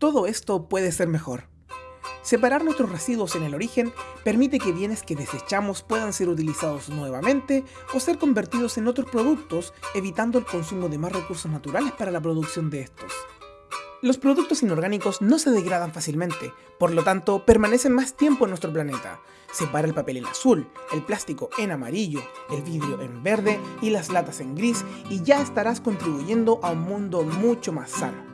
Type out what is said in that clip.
Todo esto puede ser mejor. Separar nuestros residuos en el origen permite que bienes que desechamos puedan ser utilizados nuevamente o ser convertidos en otros productos, evitando el consumo de más recursos naturales para la producción de estos. Los productos inorgánicos no se degradan fácilmente, por lo tanto permanecen más tiempo en nuestro planeta. Separa el papel en azul, el plástico en amarillo, el vidrio en verde y las latas en gris y ya estarás contribuyendo a un mundo mucho más sano.